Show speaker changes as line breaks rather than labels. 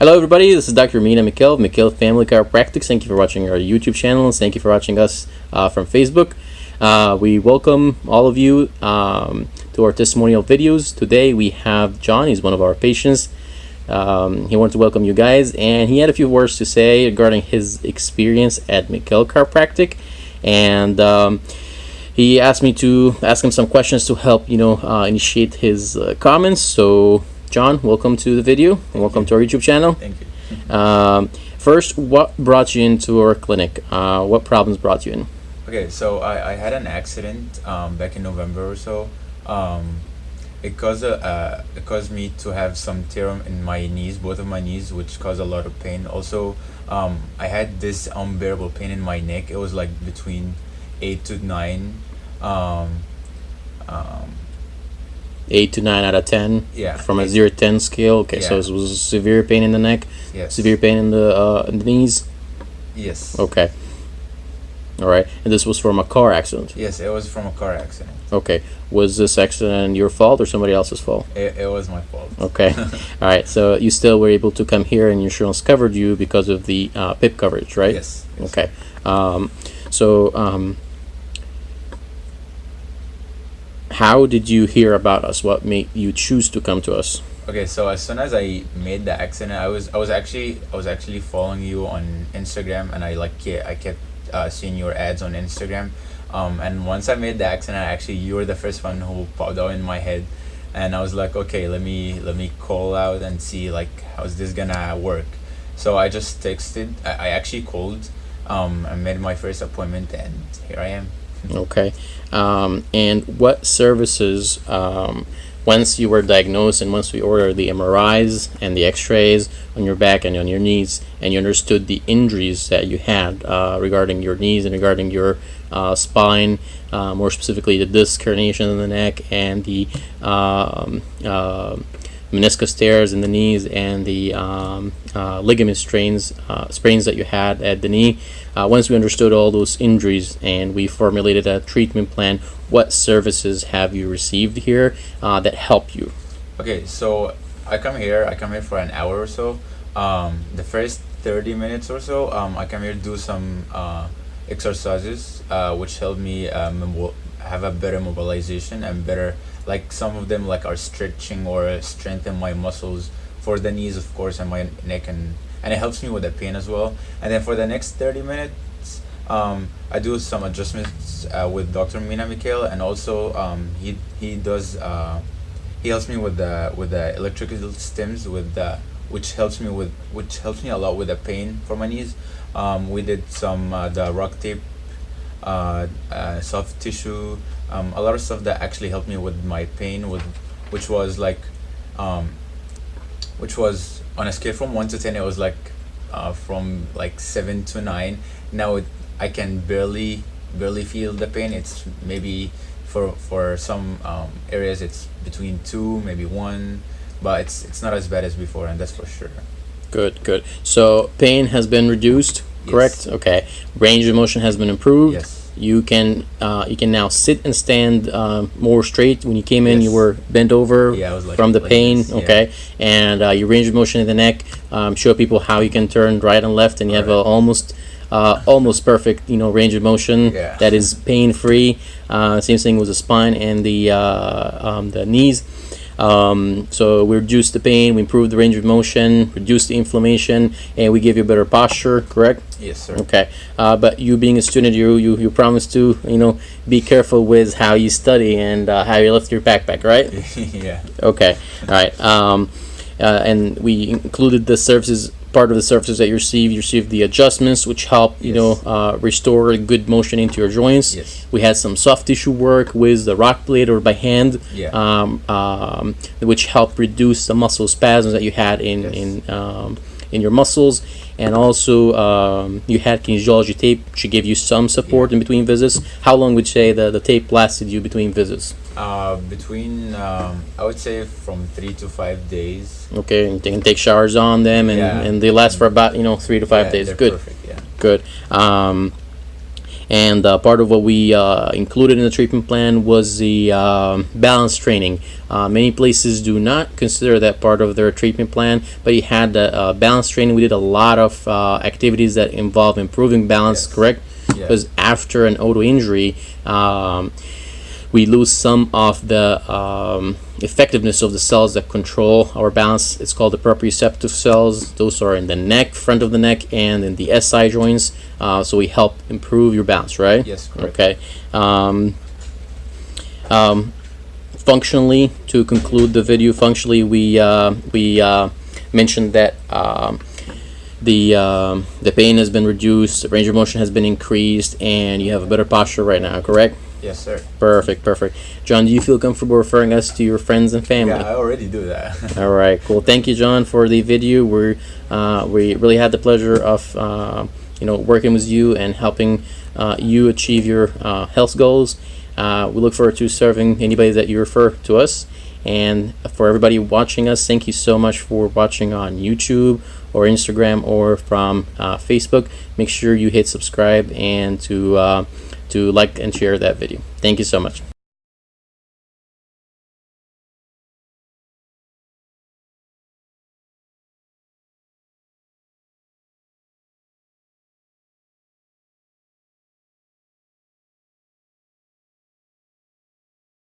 Hello everybody, this is Dr. Mina Mikhail of Mikhail Family Chiropractics. Thank you for watching our YouTube channel and thank you for watching us uh, from Facebook. Uh, we welcome all of you um, to our testimonial videos. Today we have John, he's one of our patients. Um, he wanted to welcome you guys and he had a few words to say regarding his experience at Mikhail Chiropractic and um, he asked me to ask him some questions to help you know uh, initiate his uh, comments so John, welcome to the video and welcome to our YouTube channel.
Thank you.
Um, first, what brought you into our clinic? Uh, what problems brought you in?
Okay, so I, I had an accident um, back in November or so. Um, it caused a, uh, it caused me to have some tear in my knees, both of my knees, which caused a lot of pain. Also, um, I had this unbearable pain in my neck. It was like between eight to nine.
8 to 9 out of 10?
Yeah.
From a
Eight.
0 to 10 scale? Okay, so
Yeah.
it was severe pain in the neck,
yes.
severe pain in the, uh, in the knees?
Yes.
Okay. All right. And this was from a car accident?
Yes, it was from a car accident.
Okay. Was this accident your fault or somebody else's fault?
It, it was my fault.
Okay. All right. So you still were able to come here and your insurance covered you because of the uh, PIP coverage, right?
Yes. yes.
Okay. Um, so, um, how did you hear about us? What made you choose to come to us?
Okay, so as soon as I made the accident, I was I was actually I was actually following you on Instagram, and I like I kept uh, seeing your ads on Instagram. Um, and once I made the accident, actually you were the first one who popped out in my head, and I was like, okay, let me let me call out and see like how's this gonna work. So I just texted. I, I actually called. Um, I made my first appointment, and here I am.
Okay. Um, and what services, um, once you were diagnosed and once we ordered the MRIs and the x-rays on your back and on your knees and you understood the injuries that you had uh, regarding your knees and regarding your uh, spine, uh, more specifically the disc herniation in the neck and the um, uh, meniscus tears in the knees and the um, uh, ligament strains uh, sprains that you had at the knee. Uh, once we understood all those injuries and we formulated a treatment plan, what services have you received here uh, that help you?
Okay, so I come here. I come here for an hour or so. Um, the first thirty minutes or so, um, I come here to do some uh, exercises, uh, which help me have a better mobilization and better. Like some of them, like are stretching or strengthen my muscles for the knees, of course, and my neck, and and it helps me with the pain as well. And then for the next thirty minutes, um, I do some adjustments uh, with Dr. Mina Mikhail, and also um, he he does. Uh, he helps me with the with the electrical stims with the which helps me with which helps me a lot with the pain for my knees um, we did some uh, the RockTape uh, uh, soft tissue um, a lot of stuff that actually helped me with my pain with which was like um, which was on a scale from 1 to 10 it was like uh, from like 7 to 9 now it, i can barely barely feel the pain. It's maybe for for some um, areas it's between 2 maybe 1 but it's it's not as bad as before and that's for sure.
Good, good. So pain has been reduced, correct?
Yes.
Okay. Range of motion has been improved.
yes
You can uh, you can now sit and stand um, more straight. When you came in, you were bent over
Yeah, like-
from the
like
pain.
this, yeah.
Okay, and uh, your range of motion in the neck. Um, show people how you can turn right and left, and you have a almost uh, almost perfect you know range of motion
Yeah.
that is pain free. Uh, same thing with the spine and the uh, um, the knees. Um, so we reduce the pain, we improve the range of motion, reduce the inflammation, and we give you better posture. Correct?
yes sir
Okay, uh, but you being a student, you you you promise to you know be careful with how you study and uh, how you lift your backpack, right?
yeah
Okay, all right. Um, uh, and we included the services. Part of the services that you receive, you receive the adjustments, which help you
Yes.
know uh, restore good motion into your joints.
yes
We had some soft tissue work with the RockBlade or by hand,
yeah
um, um, which helped reduce the muscle spasms that you had in
Yes.
in um, in your muscles, and also um, you had kinesiology tape, which gave you some support in between visits. How long would you say the, the tape lasted you between visits?
Uh, between um, i would say from 3 to 5 days
Okay, and you can take showers on them, and,
Yeah.
and they last for about you know three to five
Yeah,
days. Good,
perfect yeah
good. Um, and uh, part of what we uh, included in the treatment plan was the um, balance training. Uh, many places do not consider that part of their treatment plan, but he had the uh, balance training. We did a lot of uh, activities that involve improving balance,
Yes.
correct?
Yes.
Because after an auto injury, um, we lose some of the um, effectiveness of the cells that control our balance. It's called the proprioceptive cells. Those are in the neck, front of the neck, and in the SI joints. Uh, so we help improve your balance, right?
Yes, correct.
Okay. Um, um, functionally, to conclude the video, functionally, we uh, we uh, mentioned that. Um, the um, the pain has been reduced, the range of motion has been increased, and you have a better posture right now. Correct?
Yes, sir.
Perfect, perfect. John, do you feel comfortable referring us to your friends and family?
Yeah, I already do that.
All right, cool. Thank you, John, for the video. We're uh, we really had the pleasure of uh, you know working with you and helping uh, you achieve your uh, health goals. Uh, we look forward to serving anybody that you refer to us. And for everybody watching us, thank you so much for watching on YouTube or Instagram or from uh, Facebook. Make sure you hit subscribe and to uh, to like and share that video. Thank you so much.